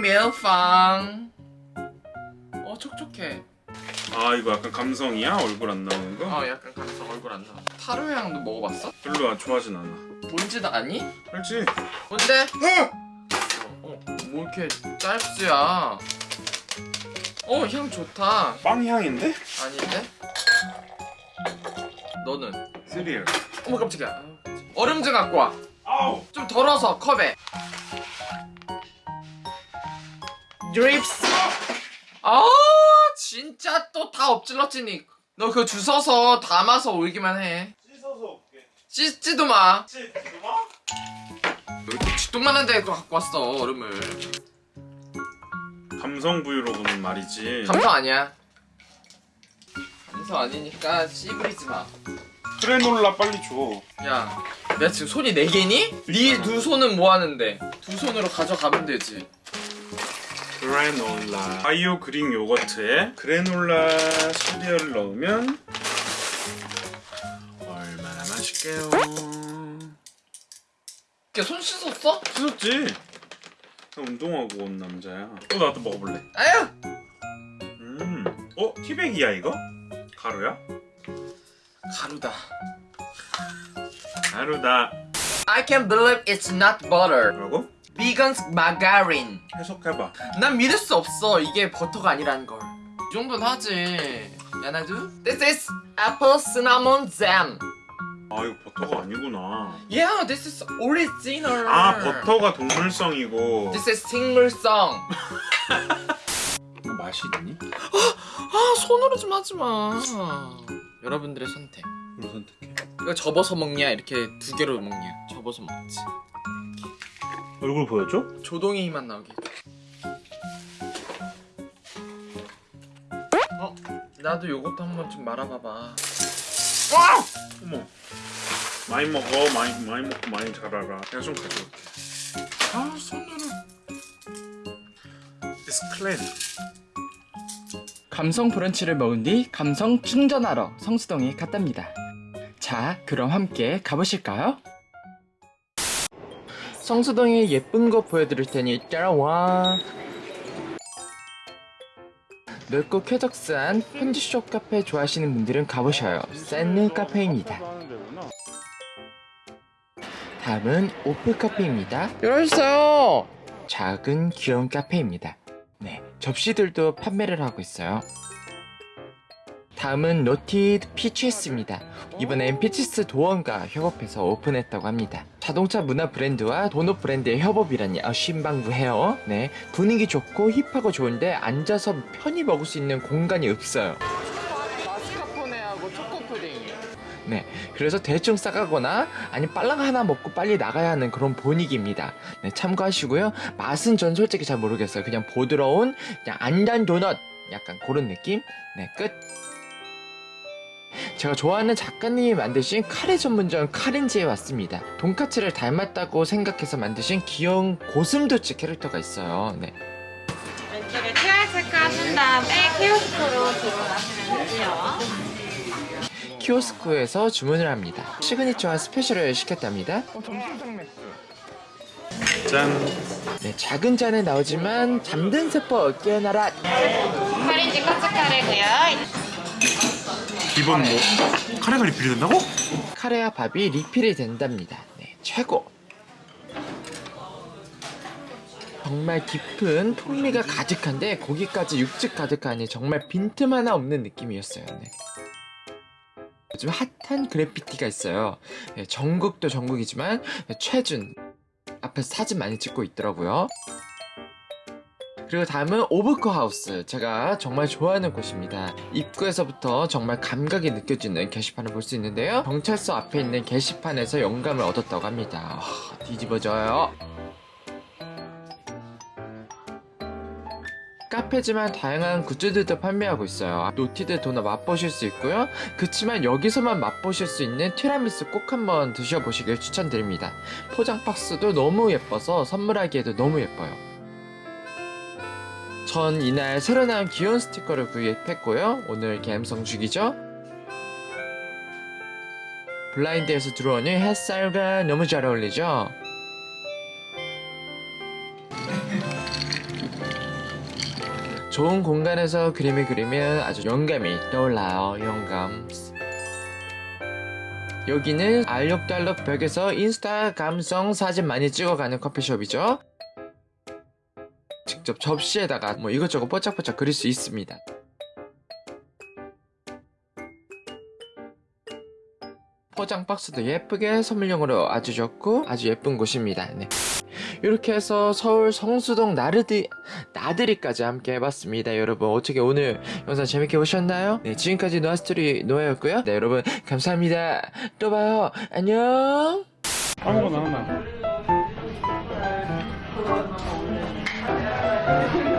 멜팡 어 촉촉해 아 이거 약간 감성이야? 얼굴 안 나오는 거? 어 약간 감성 얼굴 안 나와 타로 향도 먹어봤어? 별로 안 좋아하진 않아 뭔지도 아니? 알지? 뭔데? 어! 어, 뭐 이렇게 짤수야 어 향 좋다 빵 향인데? 아닌데? 너는? 시리얼 어머 깜짝이야 아우, 깜짝이야. 얼음 좀 갖고 와 아우! 좀 덜어서 컵에 드립스 아 진짜 또 다 엎질러지니. 너 그거 주워서 담아서 올기만 해. 씻어서 올게. 씻지도 마. 씻지 마? 왜 이렇게 쥐똥만한 데또 갖고 왔어 얼음을. 감성 브이로그는 말이지. 감성 아니야. 감성 아니니까 씨부리지 마. 크레놀라 빨리 줘. 야, 내가 지금 손이 네 개니? 네 두 손은 뭐 하는데? 두 손으로 가져가면 되지. 그래놀라 바이오 그릭 요거트에 그래놀라 시리얼을 넣으면 얼마나 맛있게요 이렇게 손 씻었어? 씻었지? 나 운동하고 온 남자야 또 나도 먹어볼래 아유! 음. 어? 티백이야 이거? 가루야? 가루다. 가루다 I can't believe it's not butter. 뭐라고? Vegan margarine. 해석해봐 난 믿을 수 없어. 이게 버터가 아니라는 걸. 이 정도는 하지. 야나도? This is apple cinnamon jam. 아 이거 버터가 아니구나 Yeah, this is original. 아 버터가 동물성이고 This is 식물성. 이거 맛이 있니? 아, 손으로 좀 하지 마. 여러분들의 선택. 뭘 선택해 이거 접어서 먹냐 이렇게 두 개로 먹냐 접어서 먹지 얼굴 보여줘? 조동이 힘만 나오게 어? 나도 요것도 한번 좀 말아봐봐 와! 어머 많이 먹어 많이 많이 먹고 많이 자라라 내가 좀 가져올게 아 손으로 It's clean 감성 브런치를 먹은 뒤 감성 충전하러 성수동에 갔답니다. 자, 그럼 함께 가보실까요? 성수동에 예쁜 거 보여드릴 테니 따라와. 넓고 쾌적한 편지숍 카페 좋아하시는 분들은 가보셔요. 샌느 카페입니다. 다음은 오프 카페입니다. 열어주세요 작은 귀여운 카페입니다. 네, 접시들도 판매를 하고 있어요. 다음은 노티드 피치스입니다. 이번엔 피치스 도원과 협업해서 오픈했다고 합니다. 자동차 문화 브랜드와 도넛 브랜드의 협업이라니 아, 신박해요. 네, 분위기 좋고 힙하고 좋은데 앉아서 편히 먹을 수 있는 공간이 없어요. 마스카포네하고 초코푸딩 네, 그래서 대충 싸가거나 아니 빨랑 하나 먹고 빨리 나가야 하는 그런 분위기입니다. 네, 참고하시고요. 맛은 전 솔직히 잘 모르겠어요. 그냥 부드러운 그냥 안단 도넛 약간 그런 느낌. 네, 끝. 제가 좋아하는 작가님이 만드신 카레 전문점 카렌지에 왔습니다. 돈까츠를 닮았다고 생각해서 만드신 귀여운 고슴도치 캐릭터가 있어요. 네. 왼쪽에 QR 체크하신 다음에 키오스크로 주문하시면 되고요. 키오스크에서 주문을 합니다. 시그니처와 스페셜을 시켰답니다. 짠 네, 작은 잔에 나오지만 잠든 세포 깨어나라. 카린지 카츠 카레고요. 기본 뭐 카레가 리필이 된다고? 카레와 밥이 리필이 된답니다. 네, 최고. 정말 깊은 풍미가 가득한데 고기까지 육즙 가득하니 정말 빈틈 하나 없는 느낌이었어요. 네. 요즘 핫한 그래피티가 있어요. 네, 전국도 전국이지만 최준 앞에서 사진 많이 찍고 있더라고요. 그리고 다음은 오브코 하우스. 제가 정말 좋아하는 곳입니다. 입구에서부터 정말 감각이 느껴지는 게시판을 볼 수 있는데요. 경찰서 앞에 있는 게시판에서 영감을 얻었다고 합니다. 와, 뒤집어져요. 카페지만 다양한 굿즈들도 판매하고 있어요. 노티드 도넛 맛보실 수 있고요. 그치만 여기서만 맛보실 수 있는 티라미수 꼭 한번 드셔보시길 추천드립니다. 포장 박스도 너무 예뻐서 선물하기에도 너무 예뻐요. 전 이날 새로 나온 귀여운 스티커를 구입했고요. 오늘 감성 죽이죠? 블라인드에서 들어오는 햇살과 너무 잘 어울리죠? 좋은 공간에서 그림을 그리면 아주 영감이 떠올라요. 영감. 여기는 알록달록 벽에서 인스타 감성 사진 많이 찍어가는 커피숍이죠. 직접 접시에다가 뭐 이것저것 뽀짝뽀짝 그릴 수 있습니다. 포장 박스도 예쁘게 선물용으로 아주 좋고 아주 예쁜 곳입니다. 네. 이렇게 해서 서울 성수동 나르디 나들이까지 함께 해봤습니다. 여러분 어떻게 오늘 영상 재밌게 보셨나요? 네 지금까지 노아스토리 노아였고요. 네 여러분 감사합니다. 또 봐요. 안녕. 아무거나 하나 Thank you.